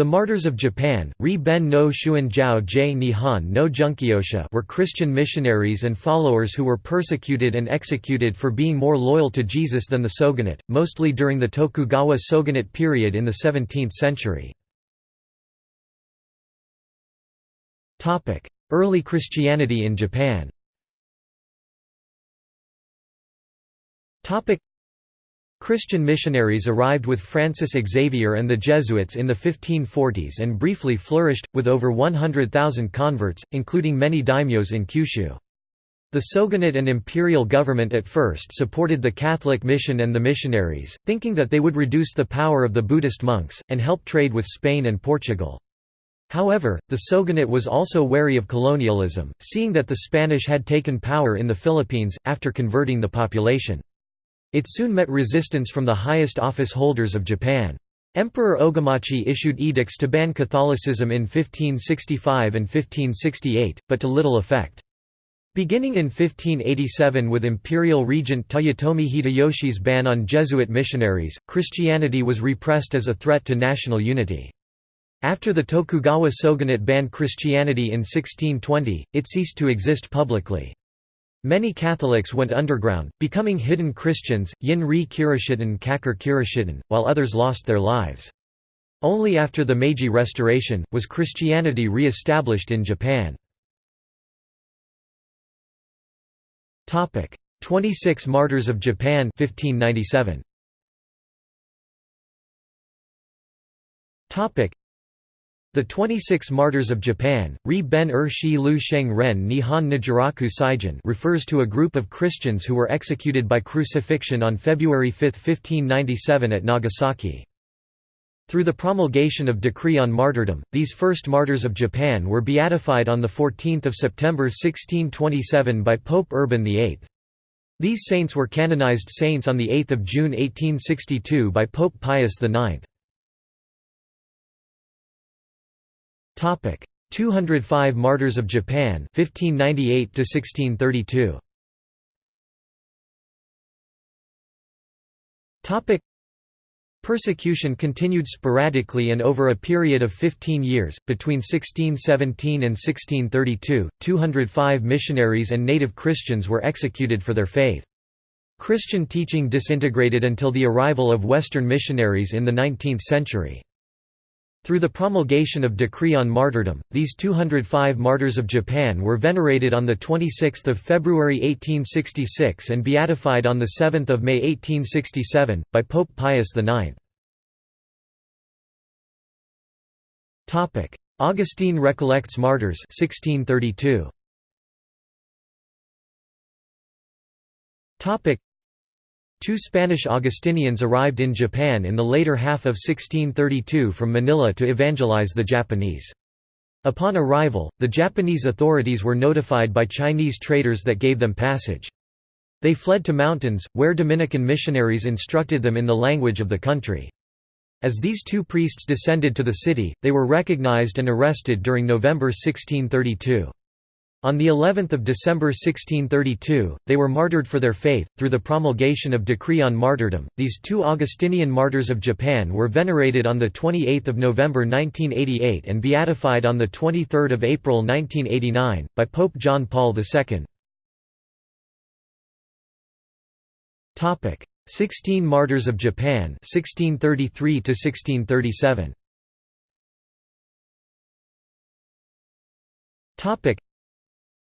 The Martyrs of Japan Ri Ben no Shuanjiao J. Nihon no Junkyosha were Christian missionaries and followers who were persecuted and executed for being more loyal to Jesus than the shogunate, mostly during the Tokugawa shogunate period in the 17th century. Early Christianity in Japan Christian missionaries arrived with Francis Xavier and the Jesuits in the 1540s and briefly flourished, with over 100,000 converts, including many daimyos in Kyushu. The Shogunate and imperial government at first supported the Catholic mission and the missionaries, thinking that they would reduce the power of the Buddhist monks, and help trade with Spain and Portugal. However, the Shogunate was also wary of colonialism, seeing that the Spanish had taken power in the Philippines, after converting the population. It soon met resistance from the highest office holders of Japan. Emperor Ogimachi issued edicts to ban Catholicism in 1565 and 1568, but to little effect. Beginning in 1587 with imperial regent Toyotomi Hideyoshi's ban on Jesuit missionaries, Christianity was repressed as a threat to national unity. After the Tokugawa shogunate banned Christianity in 1620, it ceased to exist publicly. Many Catholics went underground, becoming hidden Christians, Yin-ri Kirishitan Kakar while others lost their lives. Only after the Meiji Restoration, was Christianity re-established in Japan. 26 Martyrs of Japan 1597. The 26 Martyrs of Japan, Ri ben er shi lu sheng ren Nihon Nijūroku Saigen refers to a group of Christians who were executed by crucifixion on February 5, 1597 at Nagasaki. Through the promulgation of decree on martyrdom, these first martyrs of Japan were beatified on 14 September 1627 by Pope Urban VIII. These saints were canonized saints on 8 June 1862 by Pope Pius IX. Topic: 205 Martyrs of Japan 1598 to 1632. Topic: Persecution continued sporadically and over a period of 15 years, between 1617 and 1632, 205 missionaries and native Christians were executed for their faith. Christian teaching disintegrated until the arrival of Western missionaries in the 19th century. Through the promulgation of decree on martyrdom, these 205 martyrs of Japan were venerated on 26 February 1866 and beatified on 7 May 1867, by Pope Pius IX. Augustinian recollects martyrs 1632. Two Spanish Augustinians arrived in Japan in the later half of 1632 from Manila to evangelize the Japanese. Upon arrival, the Japanese authorities were notified by Chinese traders that gave them passage. They fled to mountains, where Dominican missionaries instructed them in the language of the country. As these two priests descended to the city, they were recognized and arrested during November 1632. On the 11th of December 1632, they were martyred for their faith through the promulgation of decree on martyrdom. These two Augustinian martyrs of Japan were venerated on the 28th of November 1988 and beatified on the 23rd of April 1989 by Pope John Paul II. Topic: 16 Martyrs of Japan 1633 to 1637. Topic: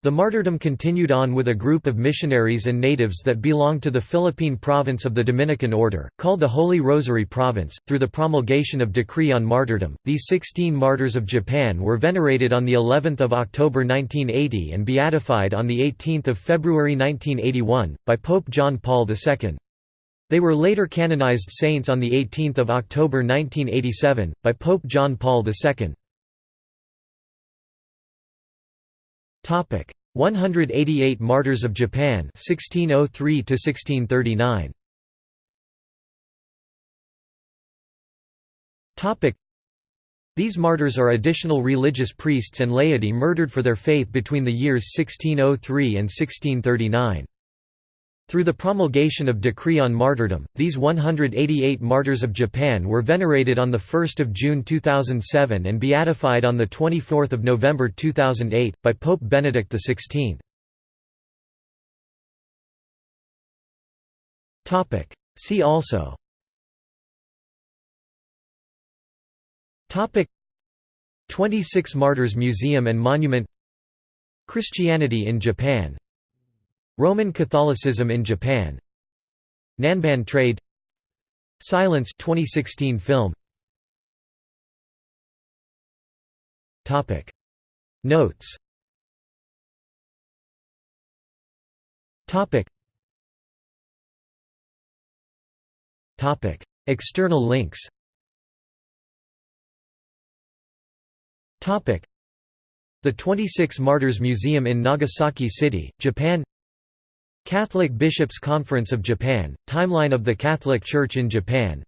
the martyrdom continued on with a group of missionaries and natives that belonged to the Philippine province of the Dominican Order, called the Holy Rosary Province. Through the promulgation of decree on martyrdom, these 16 martyrs of Japan were venerated on the 11th of October 1980 and beatified on the 18th of February 1981 by Pope John Paul II. They were later canonized saints on the 18th of October 1987 by Pope John Paul II. Topic: 188 Martyrs of Japan 1603 to 1639. Topic: These martyrs are additional religious priests and laity murdered for their faith between the years 1603 and 1639. Through the promulgation of Decree on Martyrdom, these 188 martyrs of Japan were venerated on 1 June 2007 and beatified on 24 November 2008, by Pope Benedict XVI. See also. Topic. 26 Martyrs Museum and Monument. Christianity in Japan Roman Catholicism in Japan. Nanban trade. Silence 2016 film. Topic. Notes. Topic. Topic. External links. Topic. The 26 Martyrs Museum in Nagasaki City, Japan Catholic Bishops' Conference of Japan, Timeline of the Catholic Church in Japan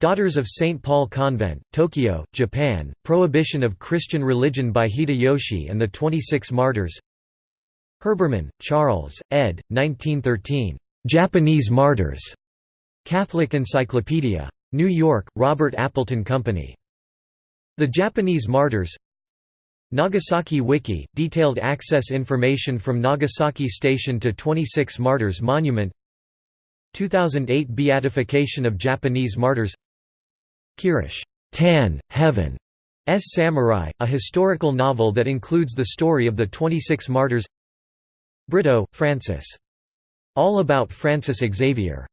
Daughters of St. Paul Convent, Tokyo, Japan, Prohibition of Christian Religion by Hideyoshi and the 26 Martyrs Herbermann, Charles, ed. 1913. Japanese Martyrs. Catholic Encyclopedia. New York, Robert Appleton Company. The Japanese Martyrs Nagasaki Wiki – Detailed access information from Nagasaki Station to 26 Martyrs Monument 2008 Beatification of Japanese Martyrs Kirish Tan, Heaven S. Samurai, a historical novel that includes the story of the 26 martyrs Brito, Francis. All About Francis Xavier